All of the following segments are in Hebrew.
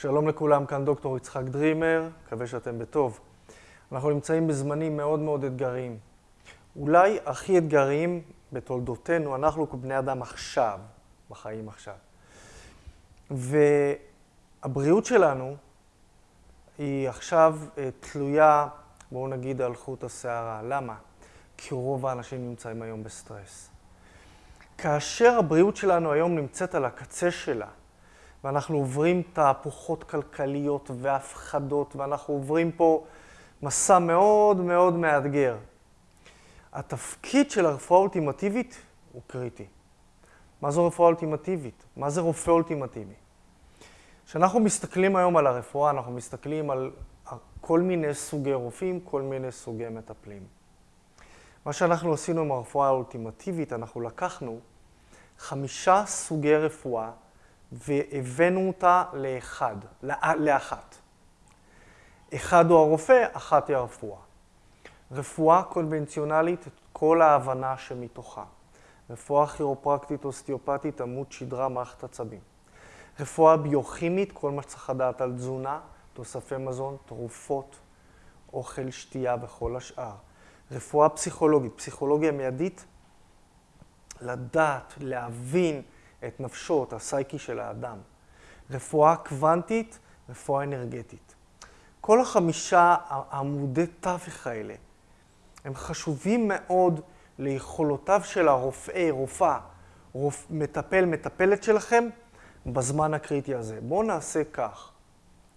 שלום לכולם, כאן דוקטור יצחק דרימר, מקווה שאתם בטוב. אנחנו נמצאים בזמנים מאוד מאוד אתגריים. אולי הכי אתגריים בתולדותינו, אנחנו כבני אדם עכשיו, בחיים עכשיו. והבריאות שלנו היא עכשיו אה, תלויה, בואו נגיד, על חוט השערה. למה? כי רוב האנשים נמצאים היום בסטרס. כאשר הבריאות שלנו היום נמצאת על הקצה שלה, ואנחנו עוברים תהפוכות כלכליות והפחדות, ואנחנו עוברים פה מסע מאוד מאוד מאתגר. התפקיד של הרפואה האולטימטיבית הוא קריטי. מה זו רפואה אולטימטיבית? מה זה רופא אולטימטיבי? כשאנחנו מסתכלים היום על הרפואה, אנחנו מסתכלים על כל מיני סוגי רופאים, כל מיני סוגי מטפלים. מה שאנחנו עשינו עם הרפואה האולטימטיבית, אנחנו לקחנו חמישה סוגי רפואה והבאנו אותה לאחד, לאחת. אחד הוא הרופא, אחת היא הרפואה. רפואה קונבנציונלית, כל ההבנה שמתוכה. רפואה כירופרקטית, אוסטיאופטית, עמוד שדרה, מערכת עצבים. רפואה ביוכימית, כל מה שצריך לדעת על תזונה, תוספי מזון, תרופות, אוכל, שתייה וכל השאר. רפואה פסיכולוגית, פסיכולוגיה מיידית, לדעת, להבין את נפשו, את הסייקי של האדם. רפואה קוונטית, רפואה אנרגטית. כל החמישה עמודי תווך האלה הם חשובים מאוד ליכולותיו של הרופא, רופאה, רופ... מטפל, מטפלת שלכם בזמן הקריטי הזה. בואו נעשה כך.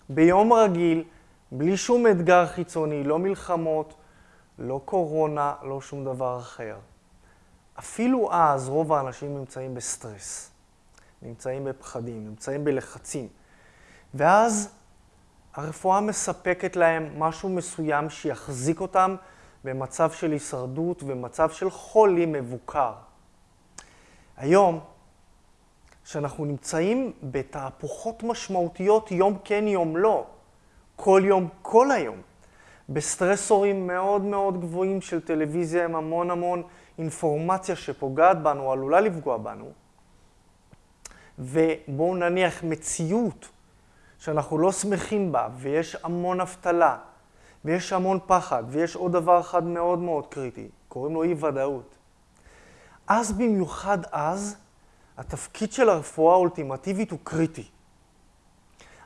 ביום רגיל, בלי שום אתגר חיצוני, לא מלחמות, לא קורונה, לא שום דבר אחר. אפילו אז רוב האנשים נמצאים בסטרס, נמצאים בפחדים, נמצאים בלחצים. ואז הרפואה מספקת להם משהו מסוים שיחזיק אותם במצב של הישרדות ומצב של חולי מבוקר. היום, כשאנחנו נמצאים בתהפוכות משמעותיות יום כן יום לא, כל יום כל היום, בסטרסורים מאוד מאוד גבוהים של טלוויזיה עם המון המון אינפורמציה שפוגעת בנו, עלולה לפגוע בנו, ובואו נניח מציאות שאנחנו לא שמחים בה, ויש המון אבטלה, ויש המון פחד, ויש עוד דבר אחד מאוד מאוד קריטי, קוראים לו אי-ודאות. אז במיוחד אז, התפקיד של הרפואה האולטימטיבית הוא קריטי.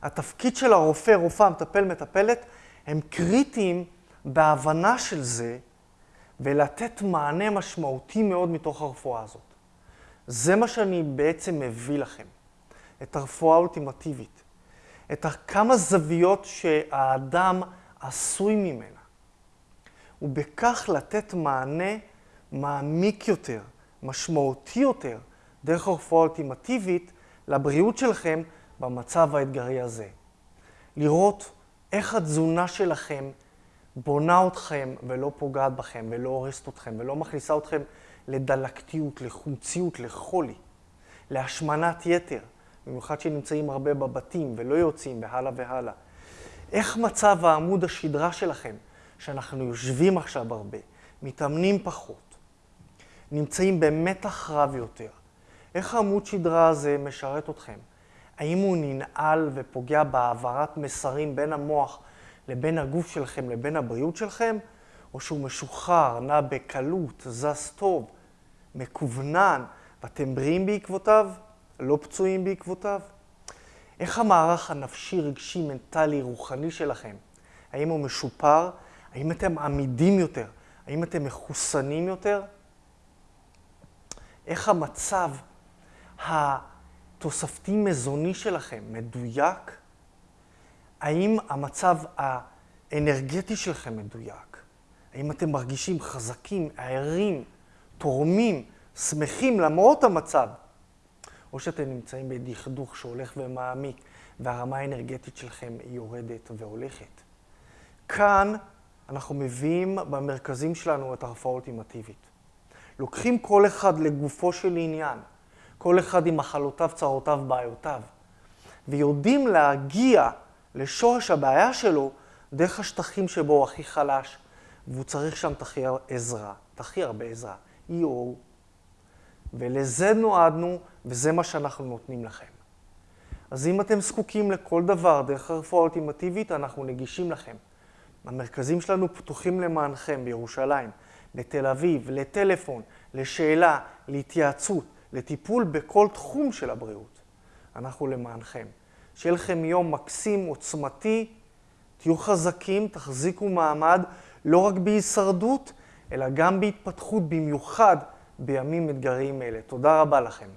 התפקיד של הרופא, רופאה, מטפל, מטפלת, הם קריטיים בהבנה של זה ולתת מענה משמעותי מאוד מתוך הרפואה הזאת. זה מה שאני בעצם מביא לכם, את הרפואה האולטימטיבית, את כמה זוויות שהאדם עשוי ממנה, ובכך לתת מענה מעמיק יותר, משמעותי יותר, דרך הרפואה האולטימטיבית לבריאות שלכם במצב האתגרי הזה. לראות איך התזונה שלכם בונה אתכם ולא פוגעת בכם ולא הורסת אתכם ולא מכניסה אתכם לדלקתיות, לחומציות, לחולי, להשמנת יתר, במיוחד שנמצאים הרבה בבתים ולא יוצאים והלאה והלאה. איך מצב העמוד השדרה שלכם, שאנחנו יושבים עכשיו הרבה, מתאמנים פחות, נמצאים במתח רב יותר, איך העמוד שדרה הזה משרת אתכם? האם הוא ננעל ופוגע בהעברת מסרים בין המוח לבין הגוף שלכם לבין הבריאות שלכם, או שהוא משוחרר, נע בקלות, זז טוב, מקוונן, ואתם בריאים בעקבותיו, לא פצועים בעקבותיו? איך המערך הנפשי, רגשי, מנטלי, רוחני שלכם? האם הוא משופר? האם אתם עמידים יותר? האם אתם מחוסנים יותר? איך המצב התוספתי מזוני שלכם מדויק? האם המצב האנרגטי שלכם מדויק? האם אתם מרגישים חזקים, ערים, תורמים, שמחים למרות המצב? או שאתם נמצאים בדכדוך שהולך ומעמיק והרמה האנרגטית שלכם יורדת והולכת. כאן אנחנו מביאים במרכזים שלנו את הרפואה האולטימטיבית. לוקחים כל אחד לגופו של עניין, כל אחד עם מחלותיו, צרותיו, בעיותיו, ויודעים להגיע לשורש הבעיה שלו דרך השטחים שבו הוא הכי חלש, והוא צריך שם את הכי עזרה, את הכי הרבה עזרה, EO. ולזה נועדנו, וזה מה שאנחנו נותנים לכם. אז אם אתם זקוקים לכל דבר דרך הרפואה האולטימטיבית, אנחנו נגישים לכם. המרכזים שלנו פתוחים למענכם בירושלים, בתל אביב, לטלפון, לשאלה, להתייעצות, לטיפול בכל תחום של הבריאות. אנחנו למענכם. שיהיה לכם יום מקסים, עוצמתי, תהיו חזקים, תחזיקו מעמד, לא רק בהישרדות, אלא גם בהתפתחות, במיוחד בימים אתגריים אלה. תודה רבה לכם.